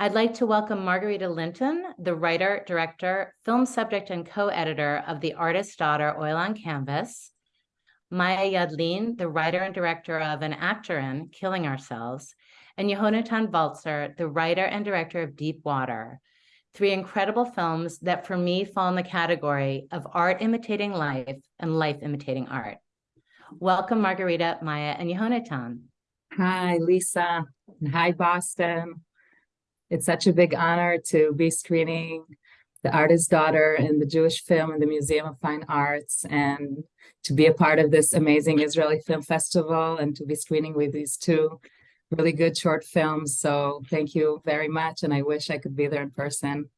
I'd like to welcome Margarita Linton, the writer, director, film subject, and co-editor of The Artist's Daughter Oil on Canvas, Maya Yadlin, the writer and director of An actor in Killing Ourselves, and Yehonatan Balzer, the writer and director of Deep Water, three incredible films that for me fall in the category of art imitating life and life imitating art. Welcome, Margarita, Maya, and Yehonatan. Hi, Lisa. Hi, Boston. It's such a big honor to be screening The Artist's Daughter in the Jewish Film in the Museum of Fine Arts and to be a part of this amazing Israeli Film Festival and to be screening with these two really good short films. So thank you very much. And I wish I could be there in person.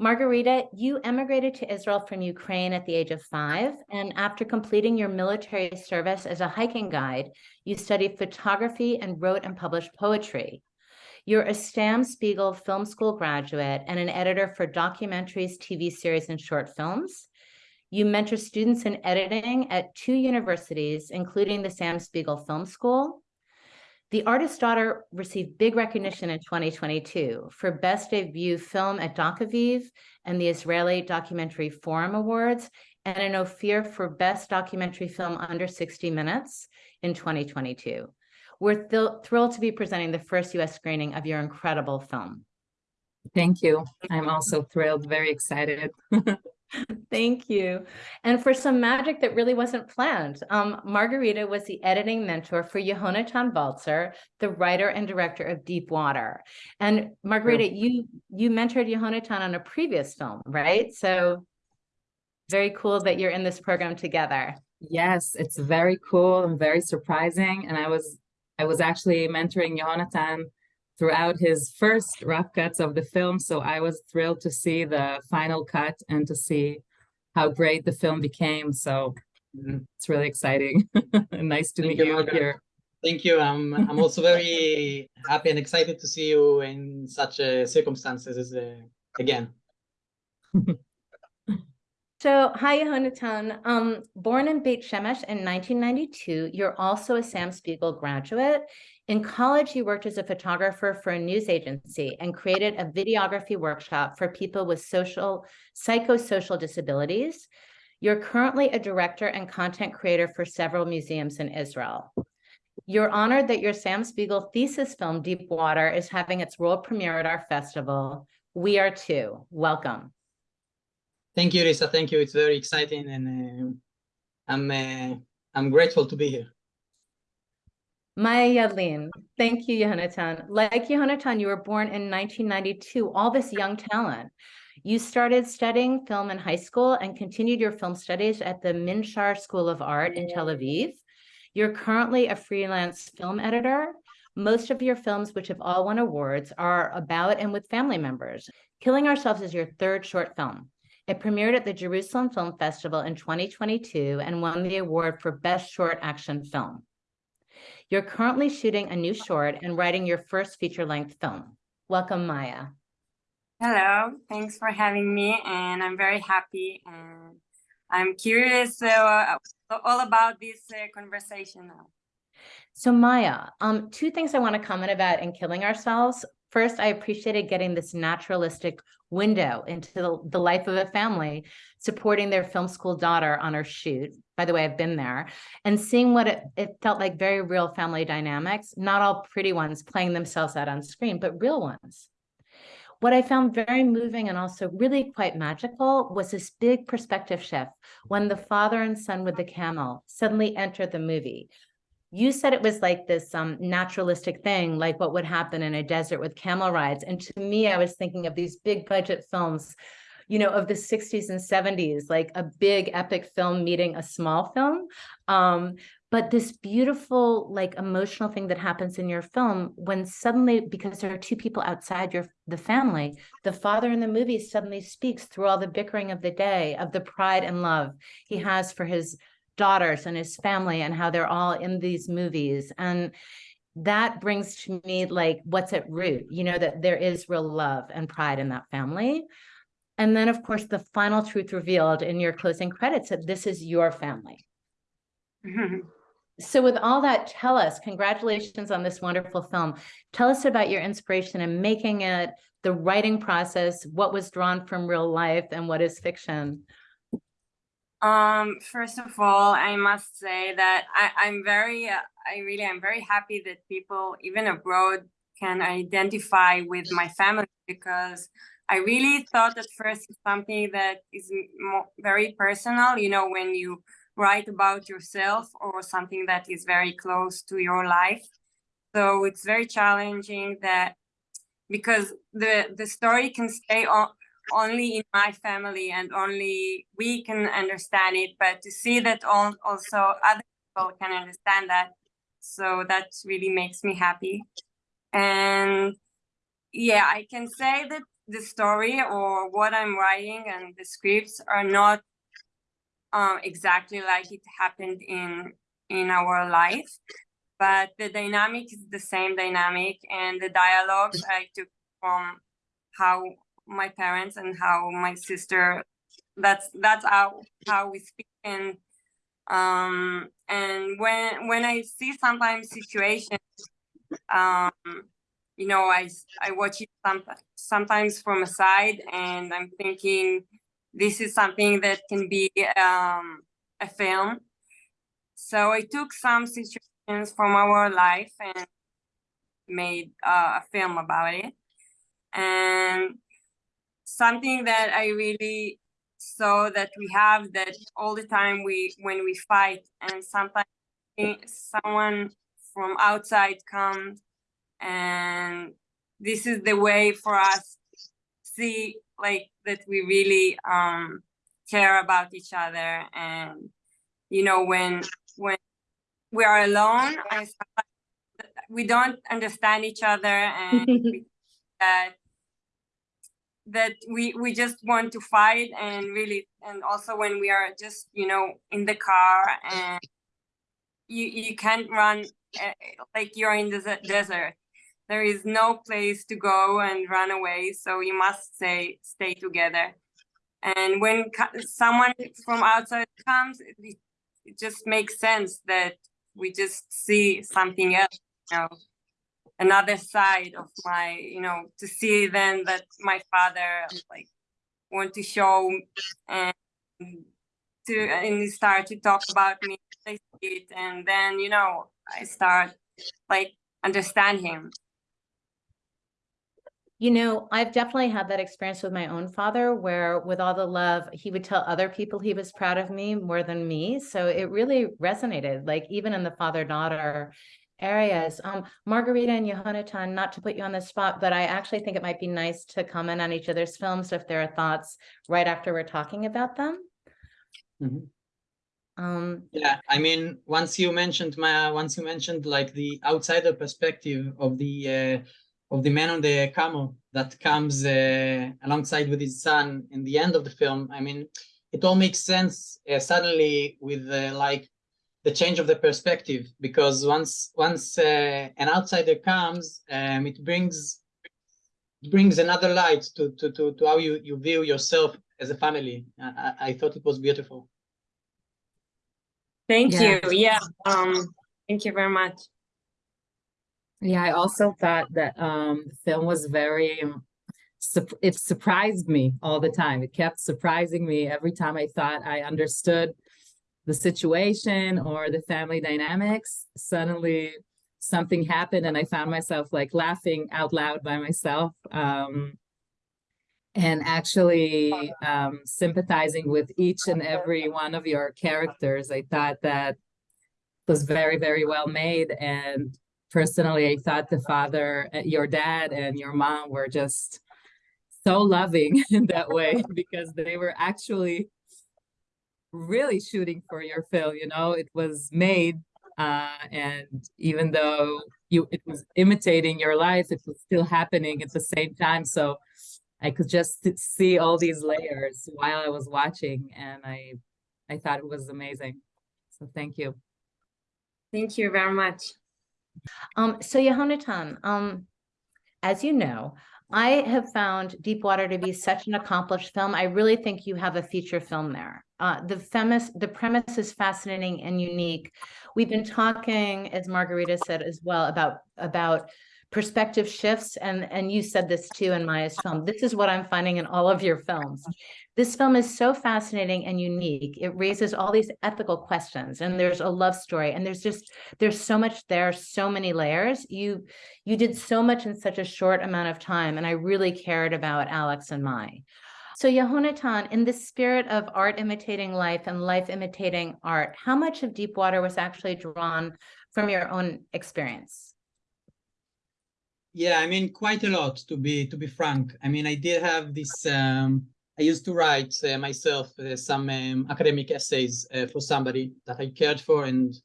Margarita, you emigrated to Israel from Ukraine at the age of five, and after completing your military service as a hiking guide, you studied photography and wrote and published poetry. You're a Sam Spiegel Film School graduate and an editor for documentaries, TV series, and short films. You mentor students in editing at two universities, including the Sam Spiegel Film School. The Artist's Daughter received big recognition in 2022 for Best Debut Film at Doc Aviv and the Israeli Documentary Forum Awards, and an Ophir for Best Documentary Film Under 60 Minutes in 2022. We're thrilled to be presenting the first US screening of your incredible film. Thank you. I'm also thrilled, very excited. Thank you. And for some magic that really wasn't planned, um, Margarita was the editing mentor for Yehonatan Balzer, the writer and director of Deep Water. And Margarita, you you mentored Yehonatan on a previous film, right? So very cool that you're in this program together. Yes, it's very cool and very surprising. And I was I was actually mentoring Yehonatan throughout his first rough cuts of the film. So I was thrilled to see the final cut and to see how great the film became. So mm, it's really exciting. And nice to Thank meet you, you here. Thank you. I'm I'm also very happy and excited to see you in such uh, circumstances as, uh, again. So, hi, Yehonatan. Um, born in Beit Shemesh in 1992, you're also a Sam Spiegel graduate. In college, you worked as a photographer for a news agency and created a videography workshop for people with social, psychosocial disabilities. You're currently a director and content creator for several museums in Israel. You're honored that your Sam Spiegel thesis film, Deep Water, is having its world premiere at our festival. We are too. Welcome. Thank you, Lisa. Thank you. It's very exciting, and uh, I'm uh, I'm grateful to be here. Maya Yadlin, thank you, Yehonatan. Like Yehonatan, you were born in 1992, all this young talent. You started studying film in high school and continued your film studies at the Minshar School of Art in Tel Aviv. You're currently a freelance film editor. Most of your films, which have all won awards, are about and with family members. Killing Ourselves is your third short film. It premiered at the Jerusalem Film Festival in 2022 and won the award for Best Short Action Film. You're currently shooting a new short and writing your first feature-length film. Welcome, Maya. Hello, thanks for having me, and I'm very happy. And I'm curious uh, all about this uh, conversation now. So Maya, um, two things I want to comment about in Killing Ourselves. First, I appreciated getting this naturalistic window into the, the life of a family, supporting their film school daughter on her shoot. By the way, I've been there and seeing what it, it felt like very real family dynamics, not all pretty ones playing themselves out on screen, but real ones. What I found very moving and also really quite magical was this big perspective shift when the father and son with the camel suddenly enter the movie, you said it was like this um, naturalistic thing, like what would happen in a desert with camel rides. And to me, I was thinking of these big budget films, you know, of the 60s and 70s, like a big epic film meeting a small film. Um, but this beautiful, like emotional thing that happens in your film when suddenly, because there are two people outside your the family, the father in the movie suddenly speaks through all the bickering of the day of the pride and love he has for his daughters and his family and how they're all in these movies. And that brings to me like what's at root, you know, that there is real love and pride in that family. And then, of course, the final truth revealed in your closing credits that this is your family. Mm-hmm. So with all that, tell us, congratulations on this wonderful film. Tell us about your inspiration in making it, the writing process, what was drawn from real life and what is fiction? Um, first of all, I must say that I, I'm very, uh, I really am very happy that people, even abroad, can identify with my family because I really thought at first something that is very personal, you know, when you write about yourself or something that is very close to your life. So it's very challenging that because the the story can stay on only in my family and only we can understand it but to see that all, also other people can understand that so that really makes me happy. And yeah i can say that the story or what i'm writing and the scripts are not um, exactly like it happened in in our life but the dynamic is the same dynamic and the dialogues i took from how my parents and how my sister that's that's how how we speak. And um and when when i see sometimes situations um you know i i watch it some, sometimes from a side and i'm thinking this is something that can be um a film. So i took some situations from our life and made uh, a film about it. And something that I really saw that we have that all the time we when we fight and sometimes someone from outside comes and this is the way for us see like that we really um care about each other and you know when when we are alone I we don't understand each other and that that we we just want to fight and really and also when we are just you know in the car and you you can't run uh, like you're in the desert. There is no place to go and run away so you must stay stay together. And when someone from outside comes it, it just makes sense that we just see something else you know another side of my you know to see then that my father like want to show and to and he start to talk about me and then you know i start like understand him You know, I've definitely had that experience with my own father where with all the love, he would tell other people he was proud of me more than me. So it really resonated, like even in the father-daughter areas. Um, Margarita and Yehonatan, not to put you on the spot, but I actually think it might be nice to comment on each other's films if there are thoughts right after we're talking about them. Mhm. Um, Yeah, I mean, once you mentioned my, once you mentioned like the outsider perspective of the uh, of the man on the camel that comes uh, alongside with his son in the end of the film. I mean, it all makes sense uh, suddenly with uh, like the change of the perspective because once once uh, an outsider comes, um, it brings it brings another light to to to, to how you you view yourself as a family. I, I, I thought it was beautiful. thank Yeah. you yeah um thank you very much Yeah, I also thought that um the film was very um, it surprised me all the time. It kept surprising me every time I thought I understood the situation or the family dynamics. Suddenly something happened and I found myself like laughing out loud by myself. Um and actually um sympathizing with each and every one of your characters. I thought that was very, very well made. And personally, I thought the father, uh, your dad and your mom were just so loving in that way because they were actually really shooting for your film. You know, it was made, uh, and even though you it was imitating your life, it was still happening at the same time. So I could just see all these layers while I was watching, and I I thought it was amazing. So thank you. thank you very much Um, so Yehonatan, um, as you know, I have found deep water to be such an accomplished film. I really think you have a feature film there. Uh, the premise, the premise is fascinating and unique. We've been talking, as Margarita said as well, about, about perspective shifts and, and you said this too in Maya's film. This is what I'm finding in all of your films. This film is so fascinating and unique. It raises all these ethical questions and there's a love story and there's just, there's so much there, so many layers. You, you did so much in such a short amount of time and I really cared about Alex and Maya. So Yehonatan, in the spirit of art imitating life and life imitating art, how much of deep water was actually drawn from your own experience? Yeah, I mean, quite a lot to be to be frank. I mean, I did have this. Um, I used to write uh, myself uh, some um, academic essays uh, for somebody that I cared for, and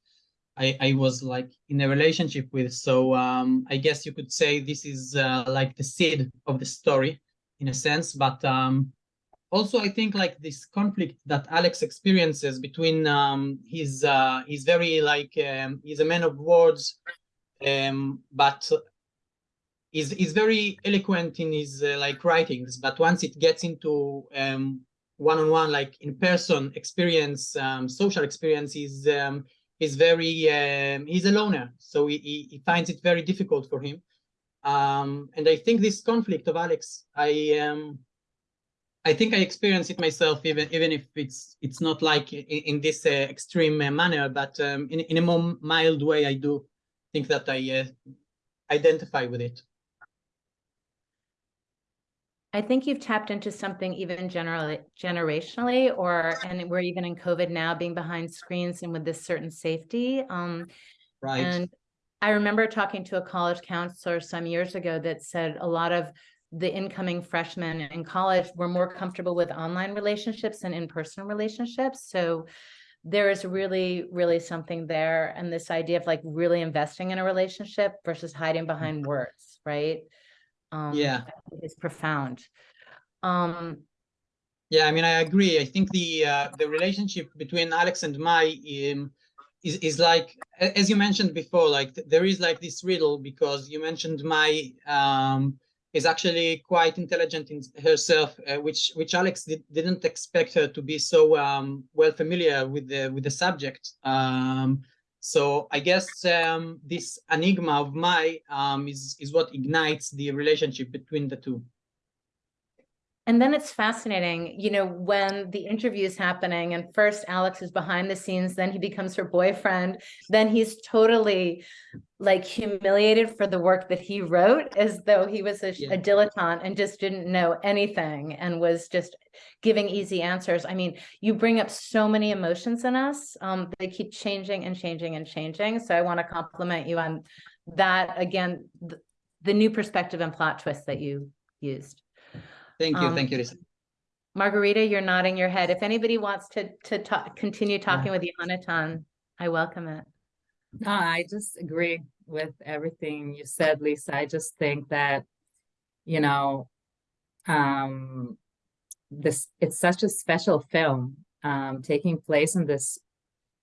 I I was like in a relationship with. So um, I guess you could say this is uh, like the seed of the story, in a sense. But um, also, I think like this conflict that Alex experiences between um, his uh, he's very like um, he's a man of words, um, but is is very eloquent in his uh, like writings but once it gets into um one-on-one like in person experience um social experience is um is very um he's a loner. So he, he, he finds it very difficult for him. Um and i think this conflict of alex i um i think i experience it myself even even if it's it's not like in, in this uh, extreme uh, manner but um in, in a more mild way i do think that i uh, identify with it I think you've tapped into something even generally generationally or and we're even in COVID now being behind screens and with this certain safety. Um, right and I remember talking to a college counselor some years ago that said a lot of the incoming freshmen in college were more comfortable with online relationships and in-person relationships. So there is really, really something there. And this idea of like really investing in a relationship versus hiding behind words, right? Um, Yeah. I think Is profound. Um, Yeah, I mean, I agree. I think the uh, the relationship between Alex and Mai um, is is like, as you mentioned before, like th- there is like this riddle because you mentioned Mai um, is actually quite intelligent in herself, uh, which which Alex did, didn't expect her to be so um, well familiar with the with the subject. Um, so I guess um, this enigma of Mai um, is is what ignites the relationship between the two. And then it's fascinating, you know, when the interview is happening and first Alex is behind the scenes, then he becomes her boyfriend, then he's totally like humiliated for the work that he wrote as though he was a, Yeah. a dilettante and just didn't know anything and was just giving easy answers. I mean, you bring up so many emotions in us. Um, they keep changing and changing and changing. So I want to compliment you on that again, the, the new perspective and plot twist that you used. Thank you, Um, thank you, Lisa. Margarita, you're nodding your head. If anybody wants to to talk, continue talking with Yonatan, I welcome it. No, I just agree with everything you said, Lisa. I just think that, you know, um, this it's such a special film, um, taking place in this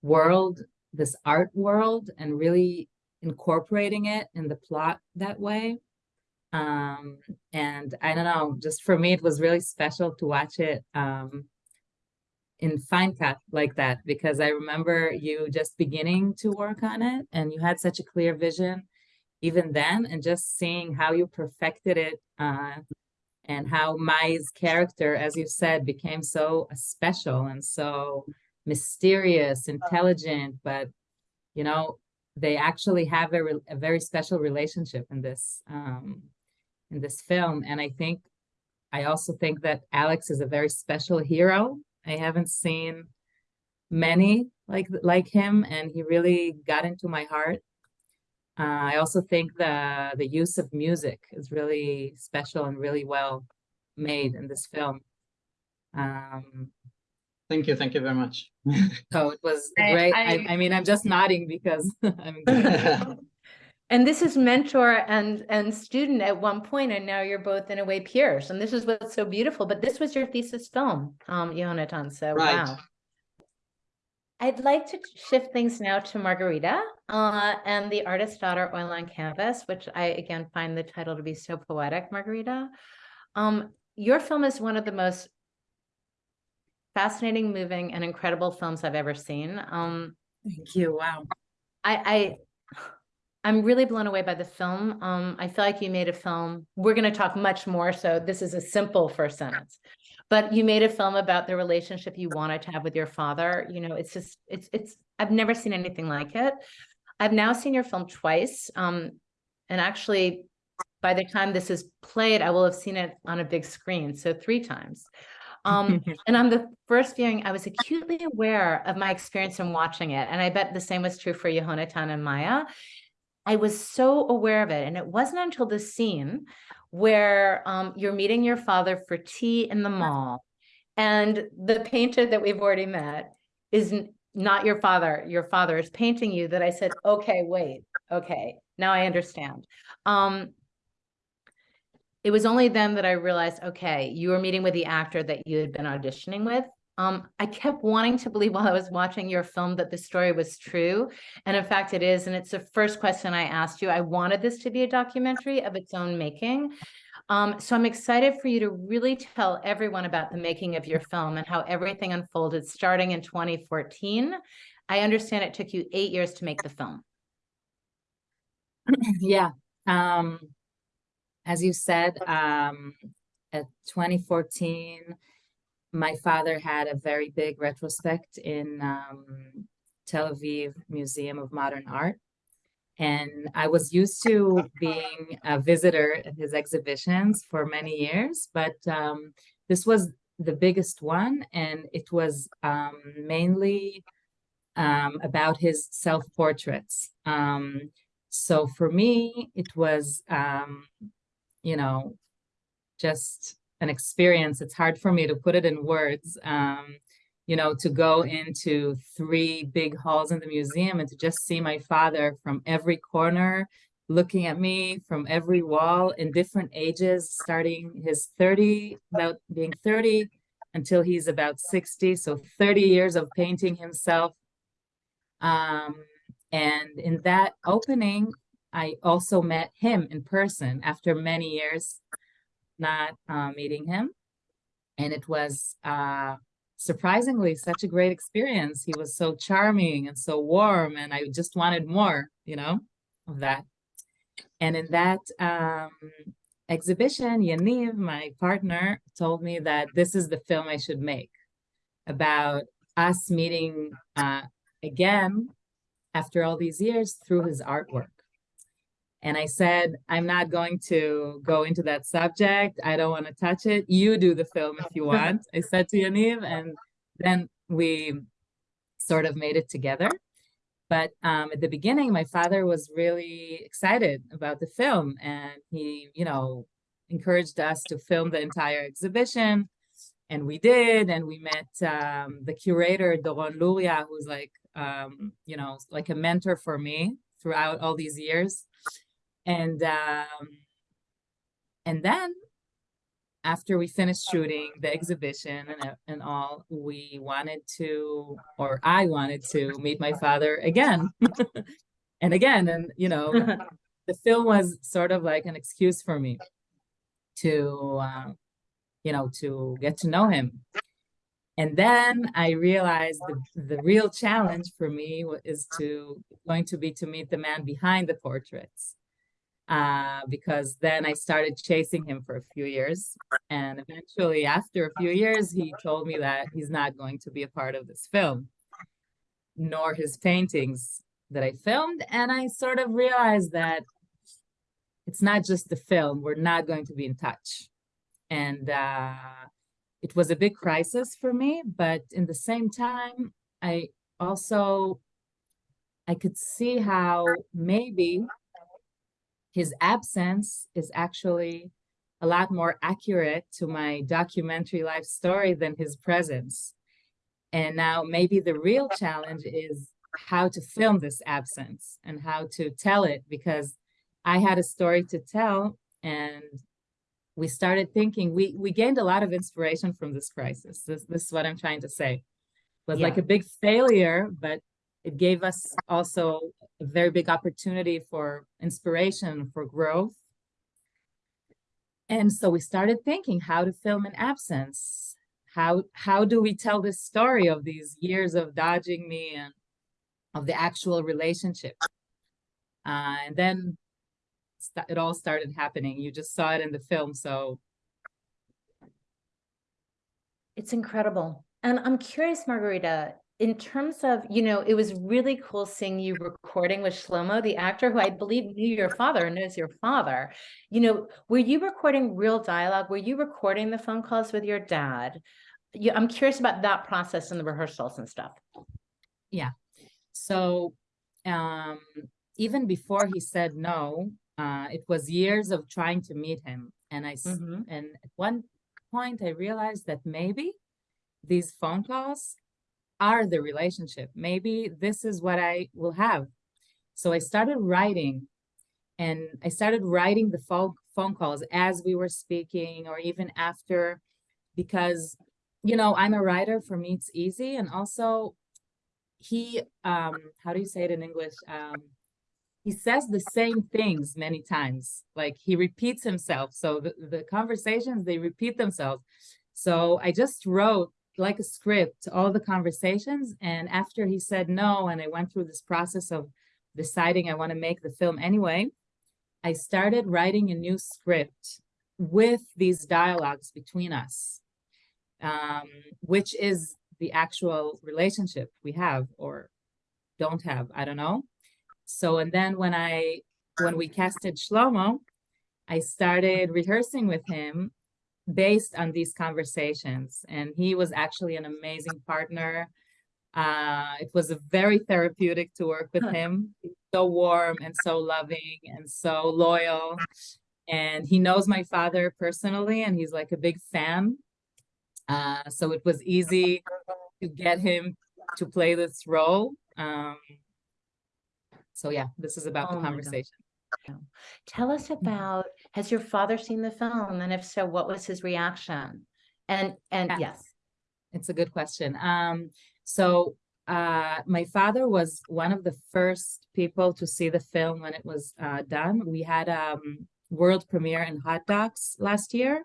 world, this art world, and really incorporating it in the plot that way. Um, and I don't know, just for me, it was really special to watch it. Um, in fine cut like that because I remember you just beginning to work on it and you had such a clear vision even then and just seeing how you perfected it uh, and how Mai's character, as you said, became so special and so mysterious, intelligent, but you know, they actually have a, re- a very special relationship in this um, in this film. And I think I also think that Alex is a very special hero. I haven't seen many like like him, and he really got into my heart. Uh, I also think the the use of music is really special and really well made in this film. Um, Thank you, thank you very much. so it was I- great. I- I, I mean, I'm just nodding because I'm. And this is mentor and and student at one point, and now you're both in a way peers. And this is what's so beautiful. But this was your thesis film, um, Yonatan. So Right. wow. I'd like to shift things now to Margarita uh, and the artist daughter oil on canvas, which I again find the title to be so poetic, Margarita. Um, your film is one of the most fascinating, moving, and incredible films I've ever seen. Um, Thank you. Wow. I, I, I'm really blown away by the film. Um, I feel like you made a film. We're going to talk much more, so this is a simple first sentence. But you made a film about the relationship you wanted to have with your father. You know, it's just, it's, it's. I've never seen anything like it. I've now seen your film twice. Um, and actually, by the time this is played, I will have seen it on a big screen, so three times. Um, and on the first viewing, I was acutely aware of my experience in watching it. And I bet the same was true for Yehonatan and Maya. I was so aware of it. And it wasn't until the scene where um, you're meeting your father for tea in the mall. And the painter that we've already met is not your father. Your father is painting you that I said, okay, wait, okay, now I understand. Um, it was only then that I realized, okay, you were meeting with the actor that you had been auditioning with. Um, I kept wanting to believe while I was watching your film that the story was true. And in fact, it is. And it's the first question I asked you. I wanted this to be a documentary of its own making. Um, so I'm excited for you to really tell everyone about the making of your film and how everything unfolded starting in 2014. I understand it took you eight years to make the film. Yeah. Um, as you said, um, at 2014, my father had a very big retrospect in um, Tel Aviv Museum of Modern Art. And I was used to being a visitor at his exhibitions for many years, but um, this was the biggest one, and it was um, mainly um, about his self-portraits. Um, so for me, it was, um, you know, just an experience. It's hard for me to put it in words. Um, you know, to go into three big halls in the museum and to just see my father from every corner looking at me from every wall in different ages, starting his 30, about being 30 until he's about 60. So 30 years of painting himself. Um, and in that opening, I also met him in person after many years not uh, meeting him. And it was uh, surprisingly such a great experience. He was so charming and so warm, and I just wanted more, you know, of that. And in that um, exhibition, Yaniv, my partner, told me that this is the film I should make about us meeting uh, again after all these years through his artwork. And I said, I'm not going to go into that subject. I don't want to touch it. You do the film if you want. I said to Yaniv, and then we sort of made it together. But um, at the beginning, my father was really excited about the film, and he, you know, encouraged us to film the entire exhibition. And we did, and we met um, the curator, Doron Lurie, who's like, um, you know, like a mentor for me throughout all these years and um, and then after we finished shooting the exhibition and, and all, we wanted to, or I wanted to meet my father again and again. And, you know, the film was sort of like an excuse for me to, uh, you know, to get to know him. And then I realized the, the real challenge for me is to going to be to meet the man behind the portraits uh, because then I started chasing him for a few years. And eventually, after a few years, he told me that he's not going to be a part of this film, nor his paintings that I filmed. And I sort of realized that it's not just the film, we're not going to be in touch. And uh, it was a big crisis for me, but in the same time, I also I could see how maybe his absence is actually a lot more accurate to my documentary life story than his presence. And now maybe the real challenge is how to film this absence and how to tell it because I had a story to tell and we started thinking we we gained a lot of inspiration from this crisis. This, this is what I'm trying to say. It was Yeah. like a big failure, but it gave us also a very big opportunity for inspiration, for growth. And so we started thinking how to film in absence, how how do we tell this story of these years of dodging me and of the actual relationship? Uh, and then it all started happening. You just saw it in the film, so It's incredible. And I'm curious, Margarita, in terms of, you know, it was really cool seeing you recording with Shlomo, the actor who I believe knew your father and knows your father. You know, were you recording real dialogue? Were you recording the phone calls with your dad? Yeah, I'm curious about that process and the rehearsals and stuff. Yeah. So um, even before he said no, uh, it was years of trying to meet him, and I s- Mhm. and at one point I realized that maybe these phone calls are the relationship. Maybe this is what I will have. So I started writing and I started writing the phone phone calls as we were speaking or even after because you know, I'm a writer, for me it's easy and also he um how do you say it in English? Um he says the same things many times like he repeats himself so the, the conversations they repeat themselves so i just wrote like a script all the conversations. And after he said no and i went through this process of deciding i want to make the film anyway i started writing a new script with these dialogues between us um, which is the actual relationship we have or don't have i don't know. So, and then when I, when we casted Shlomo, I started rehearsing with him based on these conversations. And he was actually an amazing partner. Uh, it was a very therapeutic to work with him. He's So warm and so loving and so loyal. And he knows my father personally, and he's like a big fan. Uh, so it was easy to get him to play this role. Um, so yeah, this is about Oh the conversation. Tell us about, has your father seen the film? And if so, what was his reaction? And, and Yeah. yes. It's a good question. Um, so uh, my father was one of the first people to see the film when it was uh, done. We had um world premiere in Hot Docs last year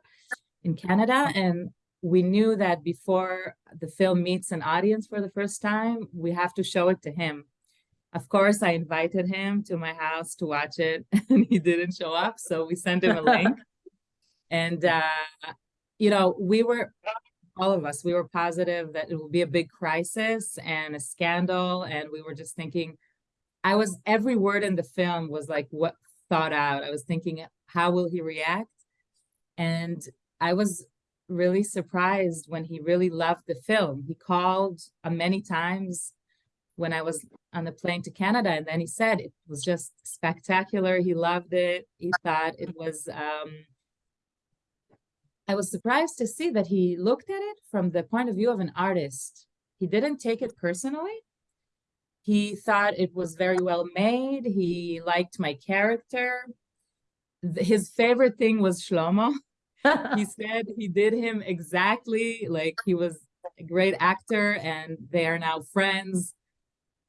in Canada, and we knew that before the film meets an audience for the first time, we have to show it to him. Of course, I invited him to my house to watch it, and he didn't show up, so we sent him a link. And uh, you know, we were all of us, we were positive that it will be a big crisis and a scandal. And we were just thinking, I was, every word in the film was like what thought out. I was thinking, how will he react? And I was really surprised when he really loved the film. He called uh, many times when I was on the plane to Canada, and then he said it was just spectacular. He loved it. He thought it was um, I was surprised to see that he looked at it from the point of view of an artist. He didn't take it personally. He thought it was very well made. He liked my character. His favorite thing was Shlomo. He said he did him exactly like he was a great actor and they are now friends.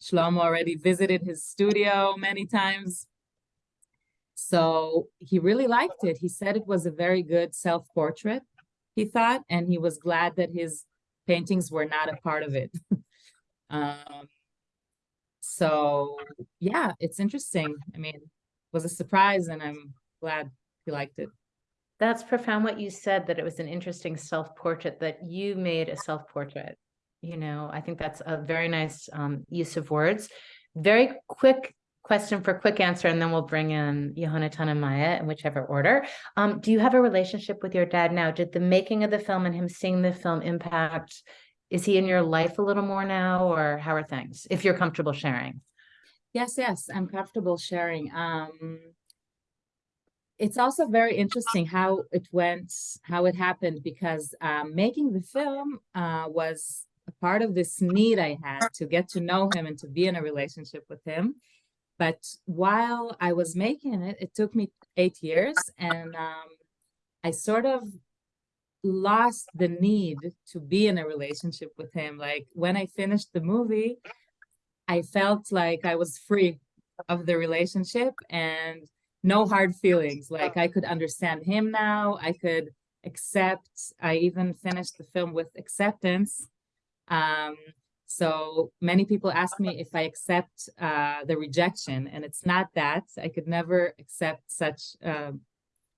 Shlomo already visited his studio many times. So he really liked it. He said it was a very good self-portrait, he thought, and he was glad that his paintings were not a part of it. um, so yeah, it's interesting. I mean, was a surprise and I'm glad he liked it. That's profound what you said, that it was an interesting self-portrait, that you made a self-portrait. You know, I think that's a very nice um, use of words. Very quick question for quick answer, and then we'll bring in Yehonatan and Maya in whichever order. Um, do you have a relationship with your dad now? Did the making of the film and him seeing the film impact? Is he in your life a little more now, or how are things? If you're comfortable sharing. Yes, yes, I'm comfortable sharing. Um, it's also very interesting how it went, how it happened, because um, making the film uh, was a part of this need I had to get to know him and to be in a relationship with him. But while I was making it, it took me eight years, and um, I sort of lost the need to be in a relationship with him. Like when I finished the movie, I felt like I was free of the relationship and no hard feelings. Like I could understand him now. I could accept. I even finished the film with acceptance. Um, so many people ask me if I accept uh, the rejection, and it's not that. I could never accept such um,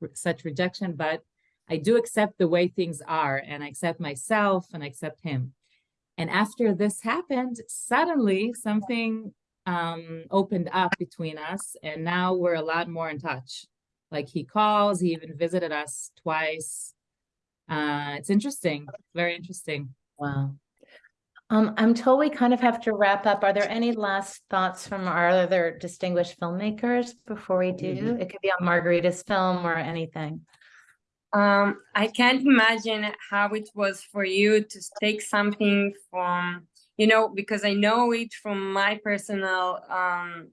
re- such rejection, but I do accept the way things are, and I accept myself, and I accept him. And after this happened, suddenly something um, opened up between us, and now we're a lot more in touch. Like he calls, he even visited us twice. Uh, it's interesting, very interesting. Wow. Um, I'm told we kind of have to wrap up. Are there any last thoughts from our other distinguished filmmakers before we do? It could be on Margarita's film or anything. Um, I can't imagine how it was for you to take something from, you know, because I know it from my personal um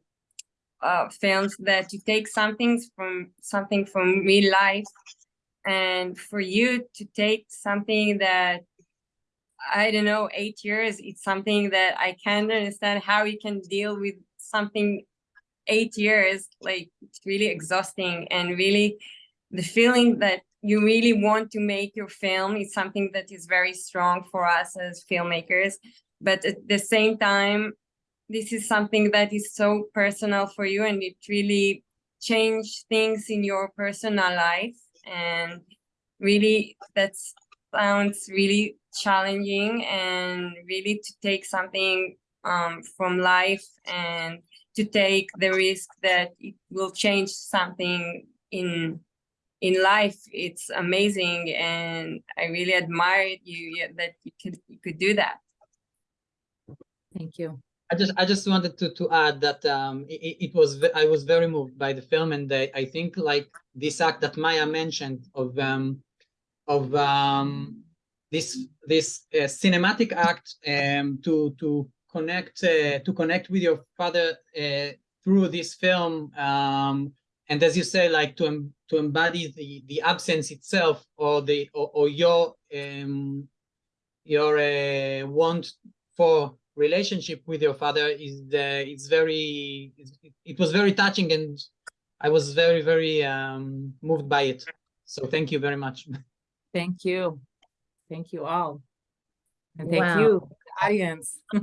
uh films that you take something from something from real life and for you to take something that I don't know, eight years, it's something that I can't understand how you can deal with something eight years, like it's really exhausting and really the feeling that you really want to make your film is something that is very strong for us as filmmakers. But at the same time, this is something that is so personal for you and it really changed things in your personal life. And really, that sounds really challenging and really to take something um, from life and to take the risk that it will change something in in life it's amazing and i really admire you that you could you could do that Thank you. I just I just wanted to to add that um it, it was I was very moved by the film and I, I think like this act that Maya mentioned of um of um this this uh, cinematic act um to to connect uh, to connect with your father uh, through this film um and as you say like to to embody the the absence itself or the or, or your um your uh, want for relationship with your father is the it's very it's, it was very touching and i was very very um moved by it so thank you very much Thank you. Thank you all. And thank Wow. you, audience.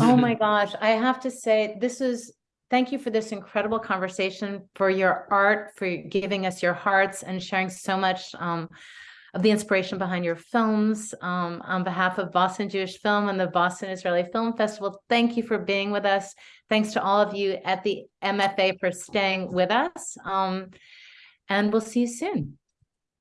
Oh my gosh, I have to say, this is, thank you for this incredible conversation, for your art, for giving us your hearts and sharing so much um, of the inspiration behind your films. Um, on behalf of Boston Jewish Film and the Boston Israeli Film Festival, thank you for being with us. Thanks to all of you at the MFA for staying with us. Um, and we'll see you soon.